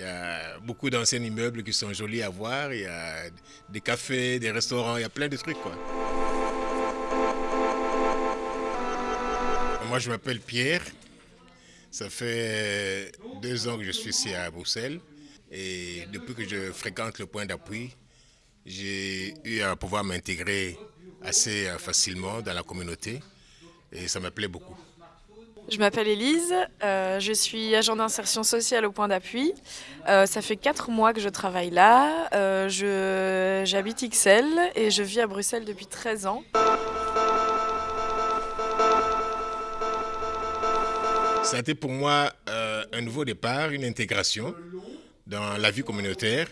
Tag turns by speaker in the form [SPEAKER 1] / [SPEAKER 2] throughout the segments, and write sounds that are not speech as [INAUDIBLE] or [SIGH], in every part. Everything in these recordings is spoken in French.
[SPEAKER 1] Il y a beaucoup d'anciens immeubles qui sont jolis à voir. Il y a des cafés, des restaurants, il y a plein de trucs. Quoi. Moi, je m'appelle Pierre. Ça fait deux ans que je suis ici à Bruxelles. Et depuis que je fréquente le point d'appui, j'ai eu à pouvoir m'intégrer assez facilement dans la communauté. Et ça me plaît beaucoup.
[SPEAKER 2] Je m'appelle Elise, euh, je suis agent d'insertion sociale au point d'appui. Euh, ça fait 4 mois que je travaille là. Euh, J'habite XL et je vis à Bruxelles depuis 13 ans.
[SPEAKER 1] Ça a été pour moi euh, un nouveau départ, une intégration dans la vie communautaire.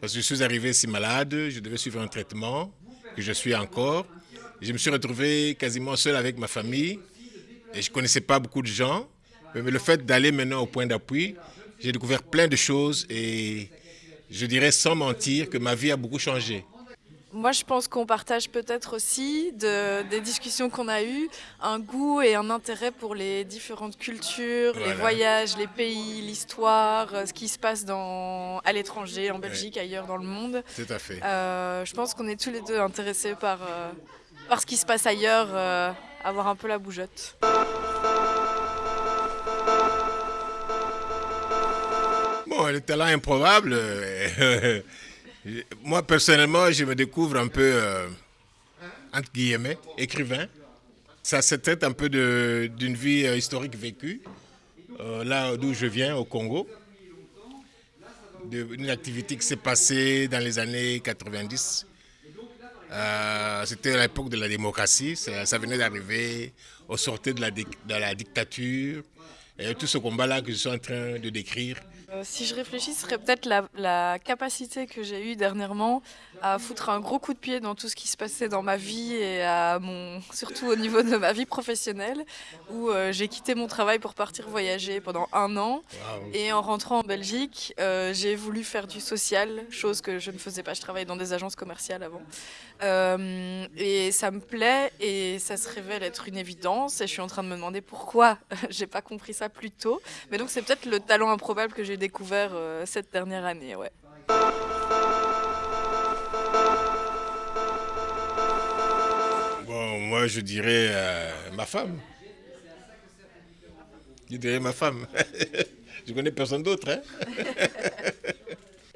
[SPEAKER 1] Parce que je suis arrivé si malade, je devais suivre un traitement, que je suis encore. Je me suis retrouvé quasiment seul avec ma famille. Et je ne connaissais pas beaucoup de gens. Mais le fait d'aller maintenant au point d'appui, j'ai découvert plein de choses et je dirais sans mentir que ma vie a beaucoup changé.
[SPEAKER 2] Moi, je pense qu'on partage peut-être aussi des discussions qu'on a eues, un goût et un intérêt pour les différentes cultures, les voyages, les pays, l'histoire, euh, ce qui se passe dans, à l'étranger, en Belgique, ailleurs dans le monde.
[SPEAKER 1] Tout à fait.
[SPEAKER 2] Euh, je pense qu'on est tous les deux intéressés par, euh, par ce qui se passe ailleurs, avoir un peu la bougeotte.
[SPEAKER 1] Bon, le talent improbable, [LAUGHS] moi personnellement, je me découvre un peu, euh, entre guillemets, écrivain. Ça se traite un peu d'une vie euh, historique vécue, euh, là d'où je viens, au Congo. Une activité qui s'est passée dans les années 90. C'était à l'époque de la démocratie, ça, venait d'arriver, au sortir de la, de la dictature. Et tout ce combat-là que je suis en train de décrire,
[SPEAKER 2] euh, si je réfléchis, ce serait peut-être la, capacité que j'ai eue dernièrement à foutre un gros coup de pied dans tout ce qui se passait dans ma vie et à mon, surtout au niveau de ma vie professionnelle, où euh, j'ai quitté mon travail pour partir voyager pendant un an. Et en rentrant en Belgique, euh, j'ai voulu faire du social, chose que je ne faisais pas. Je travaillais dans des agences commerciales avant. et ça me plaît et ça se révèle être une évidence. Et je suis en train de me demander pourquoi [LAUGHS] j'ai pas compris ça plus tôt. Mais donc c'est peut-être le talent improbable que j'ai découvert euh, cette dernière année. Ouais.
[SPEAKER 1] Bon, moi je dirais euh, ma femme. Je dirais ma femme. [LAUGHS] je connais personne d'autre. Hein [LAUGHS]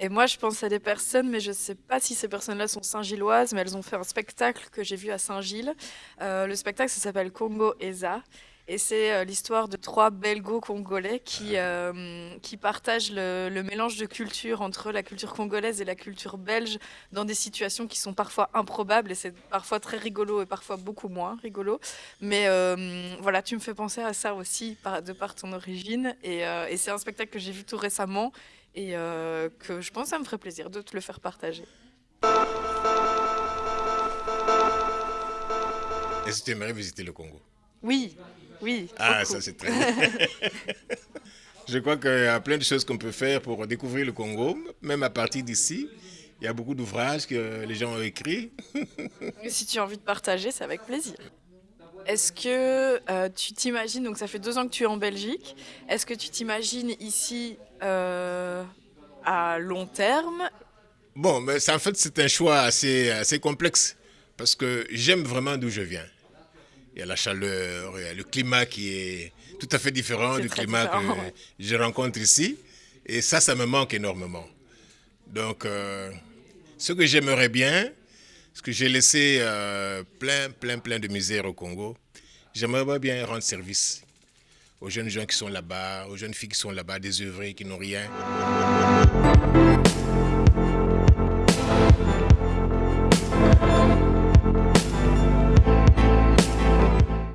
[SPEAKER 2] Et moi, je pense à des personnes, mais je ne sais pas si ces personnes-là sont saint-gilloises, mais elles ont fait un spectacle que j'ai vu à Saint-Gilles. Euh, le spectacle, ça s'appelle Congo Eza. Et c'est euh, l'histoire de trois belgo-congolais qui, euh, qui partagent le, mélange de culture entre la culture congolaise et la culture belge dans des situations qui sont parfois improbables et c'est parfois très rigolo et parfois beaucoup moins rigolo. Mais euh, voilà, tu me fais penser à ça aussi par, de par ton origine et, et c'est un spectacle que j'ai vu tout récemment et que je pense que ça me ferait plaisir de te le faire partager.
[SPEAKER 1] Est-ce que tu aimerais visiter le Congo?
[SPEAKER 2] Oui, oui.
[SPEAKER 1] Ah, ça c'est très [LAUGHS] Je crois qu'il y a plein de choses qu'on peut faire pour découvrir le Congo, même à partir d'ici. Il y a beaucoup d'ouvrages que les gens ont écrits.
[SPEAKER 2] si tu as envie de partager, c'est avec plaisir. Est-ce que euh, tu t'imagines, donc ça fait deux ans que tu es en Belgique, est-ce que tu t'imagines ici euh, à long terme?
[SPEAKER 1] Bon, mais en fait c'est un choix assez, assez complexe parce que j'aime vraiment d'où je viens il y a la chaleur, il y a le climat qui est tout à fait différent du climat que je rencontre ici. Et ça, ça me manque énormément. Donc, euh, ce que j'aimerais bien, ce que j'ai laissé euh, plein, plein, plein de misère au Congo, j'aimerais bien rendre service aux jeunes gens qui sont là-bas, aux jeunes filles qui sont là-bas, des œuvrés qui n'ont rien.